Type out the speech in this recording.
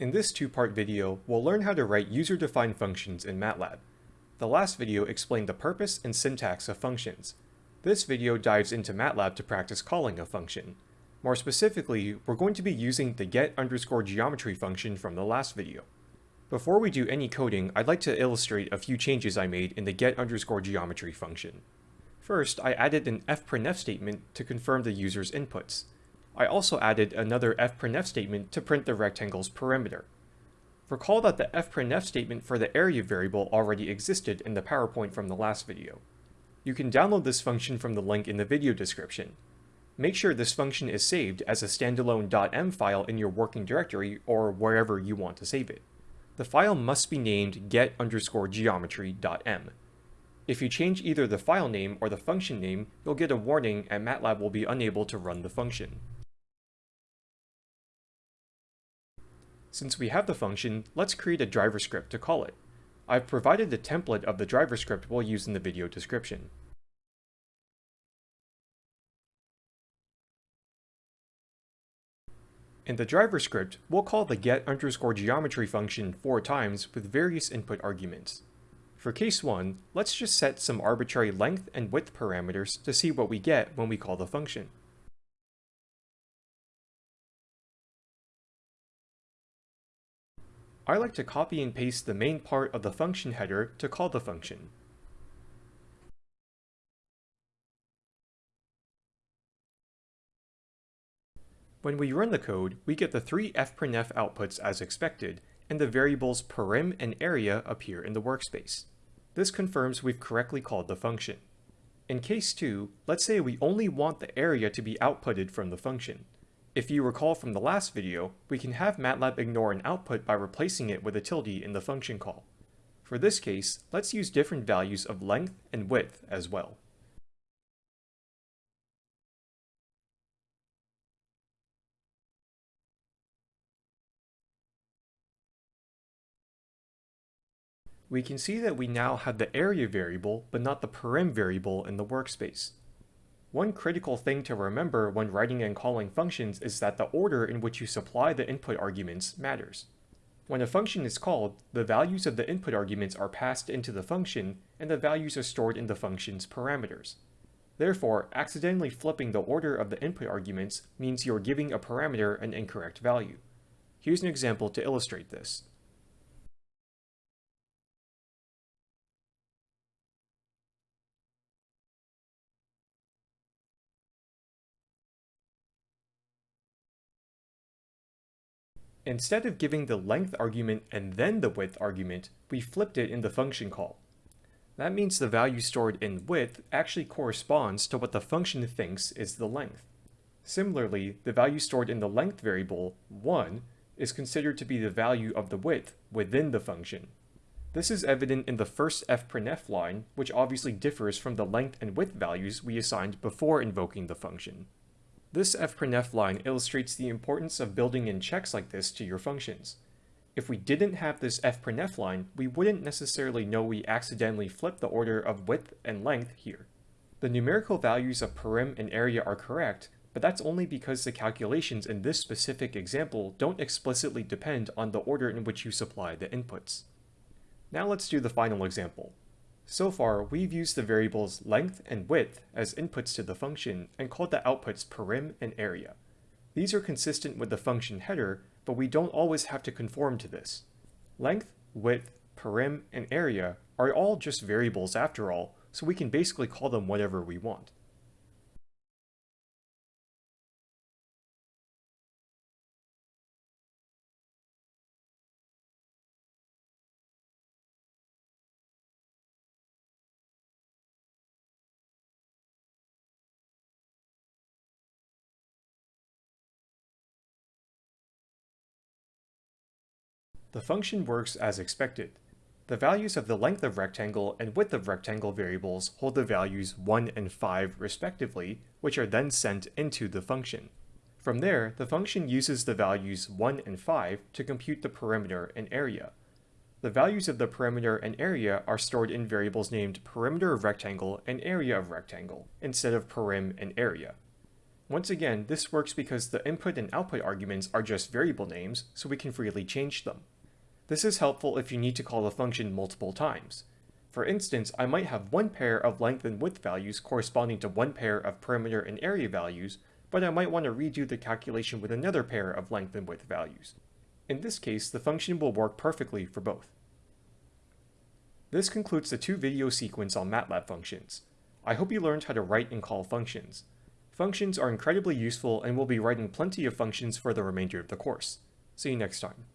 In this two-part video, we'll learn how to write user-defined functions in MATLAB. The last video explained the purpose and syntax of functions. This video dives into MATLAB to practice calling a function. More specifically, we're going to be using the get underscore geometry function from the last video. Before we do any coding, I'd like to illustrate a few changes I made in the get underscore geometry function. First, I added an fprintf statement to confirm the user's inputs. I also added another fprintf statement to print the rectangle's perimeter. Recall that the fprintf statement for the area variable already existed in the PowerPoint from the last video. You can download this function from the link in the video description. Make sure this function is saved as a standalone .m file in your working directory or wherever you want to save it. The file must be named get underscore geometry.m. If you change either the file name or the function name, you'll get a warning and MATLAB will be unable to run the function. Since we have the function, let's create a driver script to call it. I've provided the template of the driver script we'll use in the video description. In the driver script, we'll call the get underscore geometry function four times with various input arguments. For case 1, let's just set some arbitrary length and width parameters to see what we get when we call the function. I like to copy and paste the main part of the function header to call the function. When we run the code, we get the three fprintf outputs as expected, and the variables perim and area appear in the workspace. This confirms we've correctly called the function. In case 2, let's say we only want the area to be outputted from the function. If you recall from the last video, we can have MATLAB ignore an output by replacing it with a tilde in the function call. For this case, let's use different values of length and width as well. We can see that we now have the area variable, but not the perim variable in the workspace. One critical thing to remember when writing and calling functions is that the order in which you supply the input arguments matters. When a function is called, the values of the input arguments are passed into the function, and the values are stored in the function's parameters. Therefore, accidentally flipping the order of the input arguments means you're giving a parameter an incorrect value. Here's an example to illustrate this. Instead of giving the length argument and then the width argument, we flipped it in the function call. That means the value stored in width actually corresponds to what the function thinks is the length. Similarly, the value stored in the length variable, 1, is considered to be the value of the width within the function. This is evident in the first fprintf line, which obviously differs from the length and width values we assigned before invoking the function. This fprintf line illustrates the importance of building in checks like this to your functions. If we didn't have this fprintf line, we wouldn't necessarily know we accidentally flipped the order of width and length here. The numerical values of perim and area are correct, but that's only because the calculations in this specific example don't explicitly depend on the order in which you supply the inputs. Now let's do the final example. So far, we've used the variables length and width as inputs to the function and called the outputs perim and area. These are consistent with the function header, but we don't always have to conform to this. Length, width, perim, and area are all just variables after all, so we can basically call them whatever we want. The function works as expected. The values of the length of rectangle and width of rectangle variables hold the values 1 and 5 respectively, which are then sent into the function. From there, the function uses the values 1 and 5 to compute the perimeter and area. The values of the perimeter and area are stored in variables named perimeter of rectangle and area of rectangle, instead of perim and area. Once again, this works because the input and output arguments are just variable names, so we can freely change them. This is helpful if you need to call the function multiple times. For instance, I might have one pair of length and width values corresponding to one pair of perimeter and area values, but I might want to redo the calculation with another pair of length and width values. In this case, the function will work perfectly for both. This concludes the two video sequence on MATLAB functions. I hope you learned how to write and call functions. Functions are incredibly useful and we'll be writing plenty of functions for the remainder of the course. See you next time.